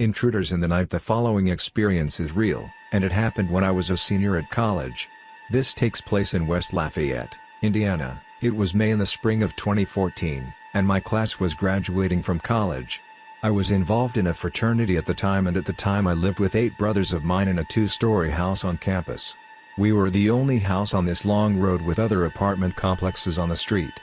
Intruders in the Night The following experience is real, and it happened when I was a senior at college. This takes place in West Lafayette, Indiana. It was May in the spring of 2014, and my class was graduating from college. I was involved in a fraternity at the time and at the time I lived with eight brothers of mine in a two-story house on campus. We were the only house on this long road with other apartment complexes on the street.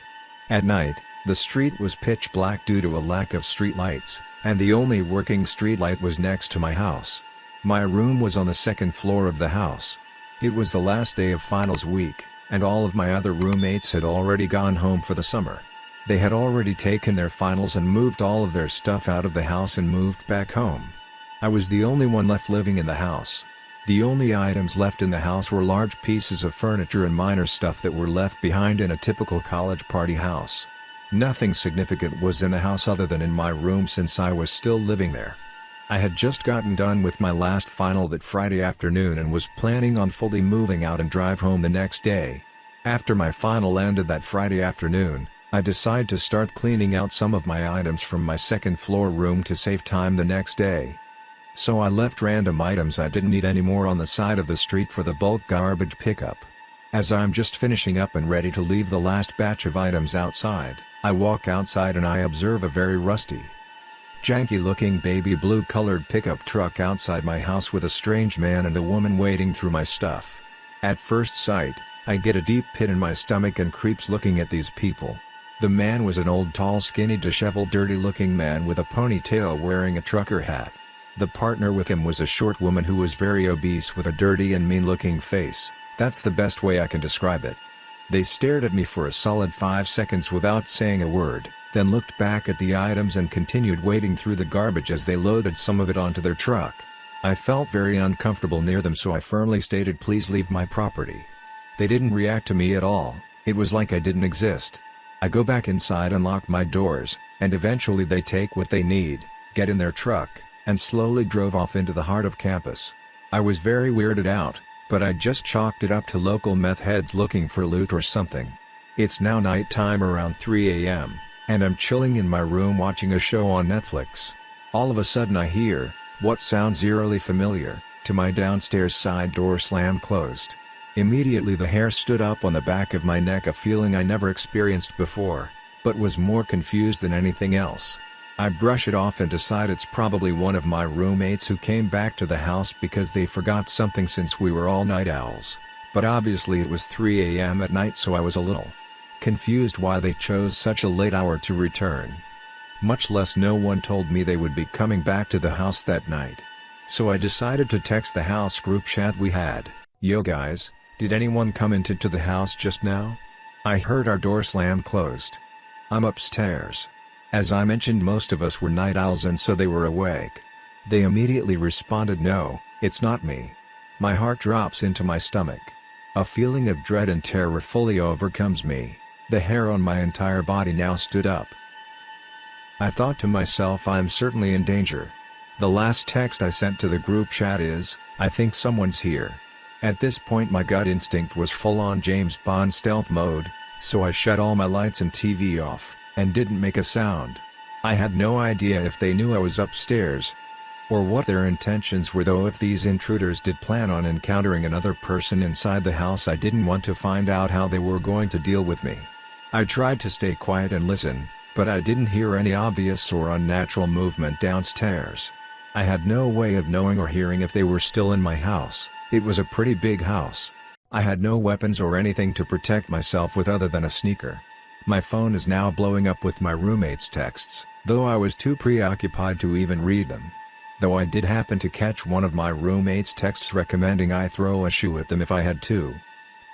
At night, the street was pitch black due to a lack of street lights and the only working streetlight was next to my house. My room was on the second floor of the house. It was the last day of finals week, and all of my other roommates had already gone home for the summer. They had already taken their finals and moved all of their stuff out of the house and moved back home. I was the only one left living in the house. The only items left in the house were large pieces of furniture and minor stuff that were left behind in a typical college party house. Nothing significant was in the house other than in my room since I was still living there. I had just gotten done with my last final that Friday afternoon and was planning on fully moving out and drive home the next day. After my final ended that Friday afternoon, I decided to start cleaning out some of my items from my second floor room to save time the next day. So I left random items I didn't need anymore on the side of the street for the bulk garbage pickup. As I'm just finishing up and ready to leave the last batch of items outside, I walk outside and I observe a very rusty, janky looking baby blue colored pickup truck outside my house with a strange man and a woman wading through my stuff. At first sight, I get a deep pit in my stomach and creeps looking at these people. The man was an old tall skinny disheveled dirty looking man with a ponytail wearing a trucker hat. The partner with him was a short woman who was very obese with a dirty and mean looking face, that's the best way I can describe it. They stared at me for a solid 5 seconds without saying a word, then looked back at the items and continued wading through the garbage as they loaded some of it onto their truck. I felt very uncomfortable near them so I firmly stated please leave my property. They didn't react to me at all, it was like I didn't exist. I go back inside and lock my doors, and eventually they take what they need, get in their truck, and slowly drove off into the heart of campus. I was very weirded out, but I just chalked it up to local meth heads looking for loot or something. It's now night time around 3 am, and I'm chilling in my room watching a show on Netflix. All of a sudden I hear, what sounds eerily familiar, to my downstairs side door slam closed. Immediately the hair stood up on the back of my neck a feeling I never experienced before, but was more confused than anything else. I brush it off and decide it's probably one of my roommates who came back to the house because they forgot something since we were all night owls. But obviously it was 3 am at night so I was a little confused why they chose such a late hour to return. Much less no one told me they would be coming back to the house that night. So I decided to text the house group chat we had, Yo guys, did anyone come into the house just now? I heard our door slam closed. I'm upstairs. As I mentioned most of us were night owls and so they were awake. They immediately responded no, it's not me. My heart drops into my stomach. A feeling of dread and terror fully overcomes me, the hair on my entire body now stood up. I thought to myself I'm certainly in danger. The last text I sent to the group chat is, I think someone's here. At this point my gut instinct was full on James Bond stealth mode, so I shut all my lights and TV off and didn't make a sound. I had no idea if they knew I was upstairs. Or what their intentions were though if these intruders did plan on encountering another person inside the house I didn't want to find out how they were going to deal with me. I tried to stay quiet and listen, but I didn't hear any obvious or unnatural movement downstairs. I had no way of knowing or hearing if they were still in my house, it was a pretty big house. I had no weapons or anything to protect myself with other than a sneaker. My phone is now blowing up with my roommate's texts, though I was too preoccupied to even read them. Though I did happen to catch one of my roommate's texts recommending I throw a shoe at them if I had to.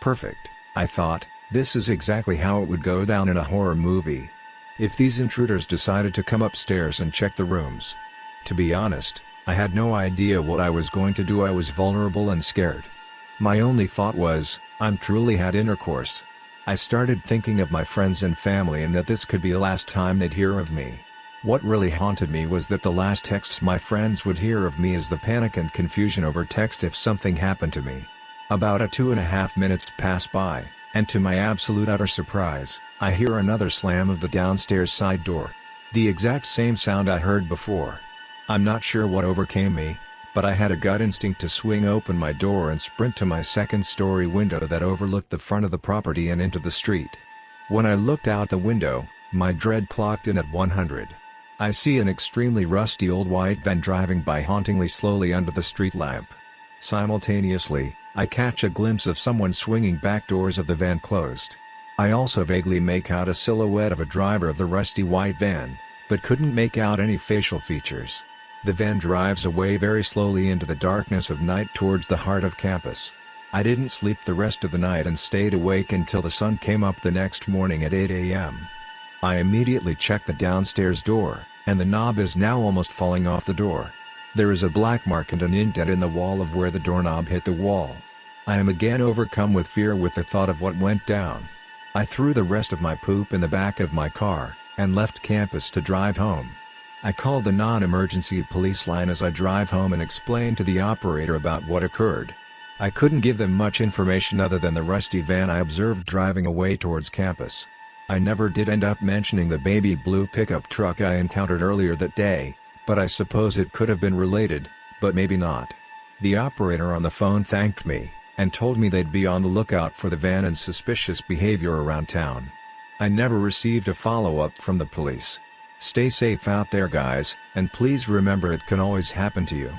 Perfect, I thought, this is exactly how it would go down in a horror movie. If these intruders decided to come upstairs and check the rooms. To be honest, I had no idea what I was going to do I was vulnerable and scared. My only thought was, I'm truly had intercourse. I started thinking of my friends and family and that this could be the last time they'd hear of me. What really haunted me was that the last texts my friends would hear of me is the panic and confusion over text if something happened to me. About a two and a half minutes pass by, and to my absolute utter surprise, I hear another slam of the downstairs side door. The exact same sound I heard before. I'm not sure what overcame me, but I had a gut instinct to swing open my door and sprint to my second story window that overlooked the front of the property and into the street. When I looked out the window, my dread clocked in at 100. I see an extremely rusty old white van driving by hauntingly slowly under the street lamp. Simultaneously, I catch a glimpse of someone swinging back doors of the van closed. I also vaguely make out a silhouette of a driver of the rusty white van, but couldn't make out any facial features. The van drives away very slowly into the darkness of night towards the heart of campus. I didn't sleep the rest of the night and stayed awake until the sun came up the next morning at 8 a.m. I immediately checked the downstairs door, and the knob is now almost falling off the door. There is a black mark and an indent in the wall of where the doorknob hit the wall. I am again overcome with fear with the thought of what went down. I threw the rest of my poop in the back of my car, and left campus to drive home. I called the non-emergency police line as I drive home and explained to the operator about what occurred. I couldn't give them much information other than the rusty van I observed driving away towards campus. I never did end up mentioning the baby blue pickup truck I encountered earlier that day, but I suppose it could have been related, but maybe not. The operator on the phone thanked me, and told me they'd be on the lookout for the van and suspicious behavior around town. I never received a follow-up from the police. Stay safe out there guys, and please remember it can always happen to you.